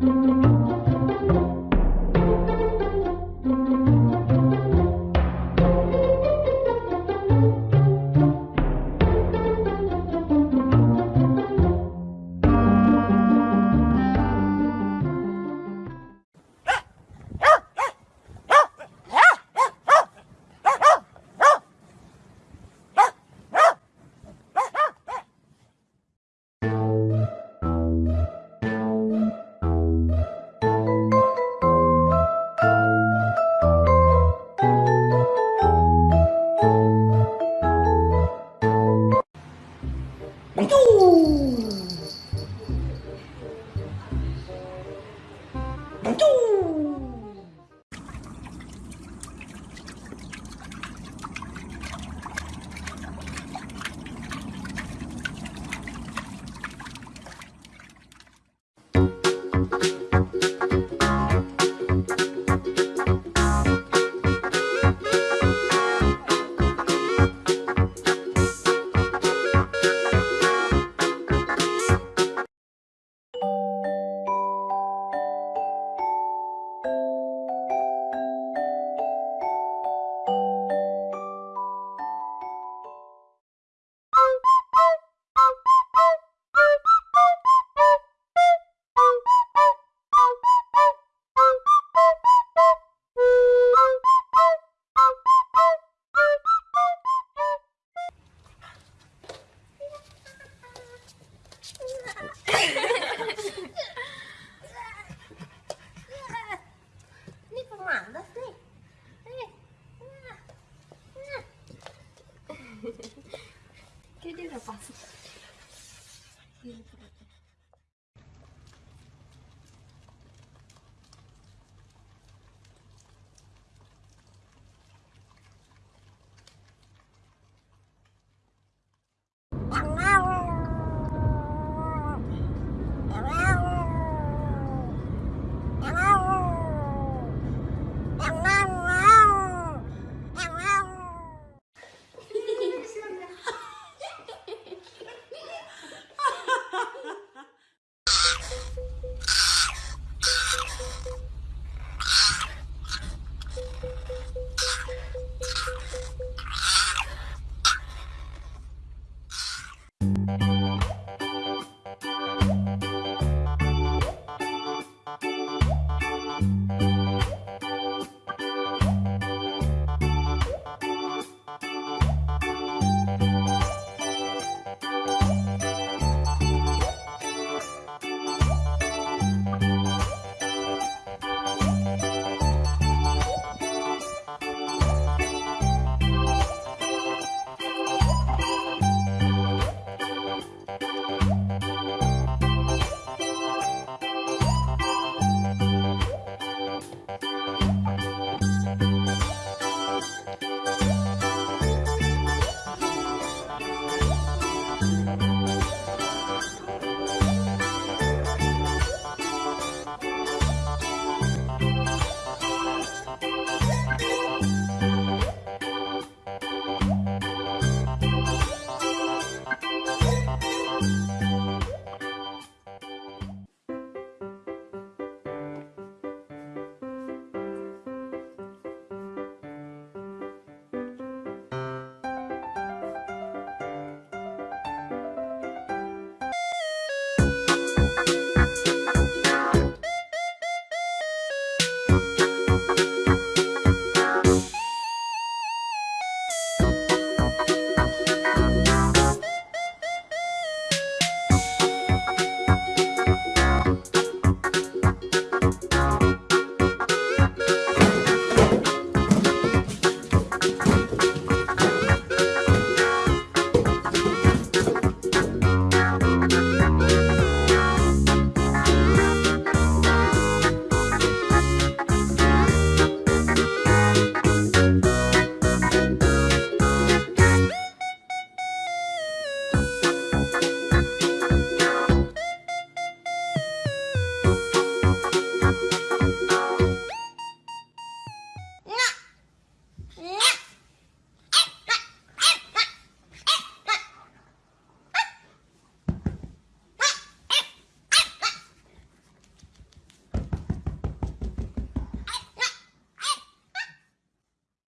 Ni Kayak dia udah pas. Thank